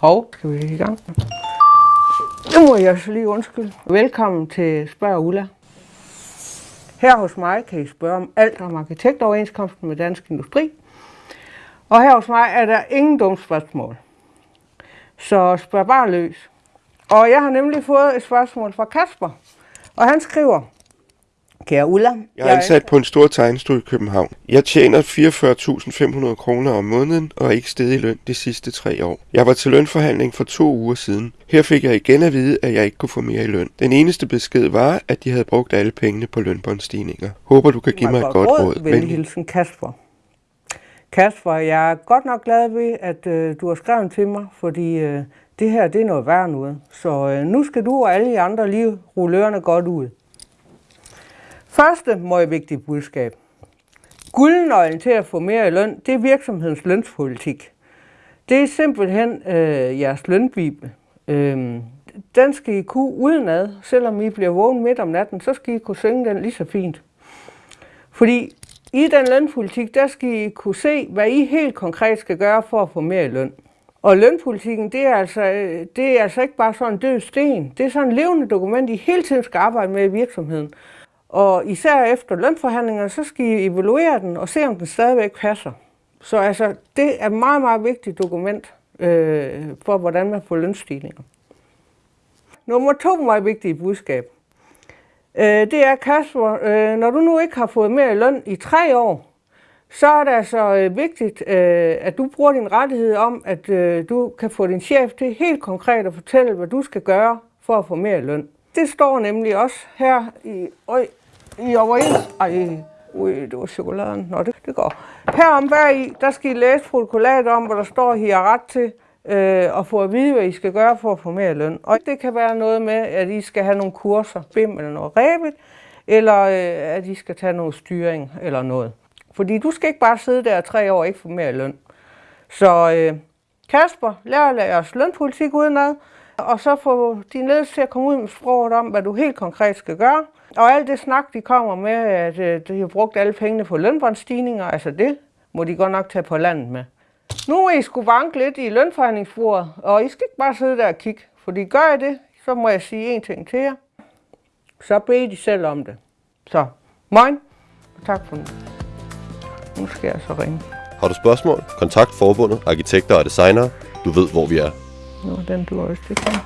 Hov, skal vi i gang? Det må jeg så lige undskylde. Velkommen til Spørg Ulla. Her hos mig kan I spørge om alt om arkitektoverenskomsten med Dansk Industri. Og her hos mig er der ingen dumme spørgsmål. Så spørg bare løs. Og jeg har nemlig fået et spørgsmål fra Kasper. Og han skriver, Kære Ulla, Jeg er ansat på en stor tegnestue i København. Jeg tjener 44.500 kroner om måneden og er ikke steget i løn de sidste tre år. Jeg var til lønforhandling for to uger siden. Her fik jeg igen at vide, at jeg ikke kunne få mere i løn. Den eneste besked var, at de havde brugt alle pengene på lønbåndstigninger. Håber du kan give mig et godt råd. Venlig hilsen Kasper. Kasper, jeg er godt nok glad ved, at øh, du har skrevet til mig, fordi øh, det her det er noget værd noget. Så øh, nu skal du og alle de andre lige rulle ørerne godt ud. Første meget vigtige budskab. Guldnøglen til at få mere i løn, det er virksomhedens lønspolitik. Det er simpelthen øh, jeres lønbibel. Øh, den skal I kunne udenad, selvom I bliver vågen midt om natten, så skal I kunne synge den lige så fint. Fordi i den lønpolitik, der skal I kunne se, hvad I helt konkret skal gøre for at få mere i løn. Og lønpolitikken, det er, altså, øh, det er altså ikke bare sådan en død sten. Det er sådan et levende dokument, I hele tiden skal arbejde med i virksomheden. Og især efter lønforhandlingerne, så skal I evaluere den og se, om den stadigvæk passer. Så altså, det er et meget, meget vigtigt dokument øh, for, hvordan man får lønstigninger. Nummer to meget vigtige budskab. Øh, det er, Kasper, øh, når du nu ikke har fået mere løn i tre år, så er det altså øh, vigtigt, øh, at du bruger din rettighed om, at øh, du kan få din chef til helt konkret at fortælle, hvad du skal gøre for at få mere løn. Det står nemlig også her i, øj, i overens... Ej, ui, det var chokoladen. Nå, det, det går. Her om hver i, der skal I læse protokollat om, hvor der står, at I har ret til øh, at få at vide, hvad I skal gøre for at få mere løn. Og det kan være noget med, at I skal have nogle kurser, BIM eller noget rebet, eller øh, at I skal tage noget styring eller noget. Fordi du skal ikke bare sidde der tre år og ikke få mere løn. Så øh, Kasper, lær jeres lønpolitik udenad, og så få din ledelse til at komme ud med sproget om, hvad du helt konkret skal gøre. Og alt det snak, de kommer med, at øh, de har brugt alle pengene på lønbåndsstigninger, altså det må de godt nok tage på landet med. Nu må I skulle banke lidt i lønforhandlingsbordet, og I skal ikke bare sidde der og kigge, fordi gør I det, så må jeg sige en ting til jer. Så bed de selv om det. Så, moin, og tak for nu. Nu skal jeg så ringe. Har du spørgsmål? Kontakt forbundet, arkitekter og designere. Du ved, hvor vi er. Nå, den du også det kan.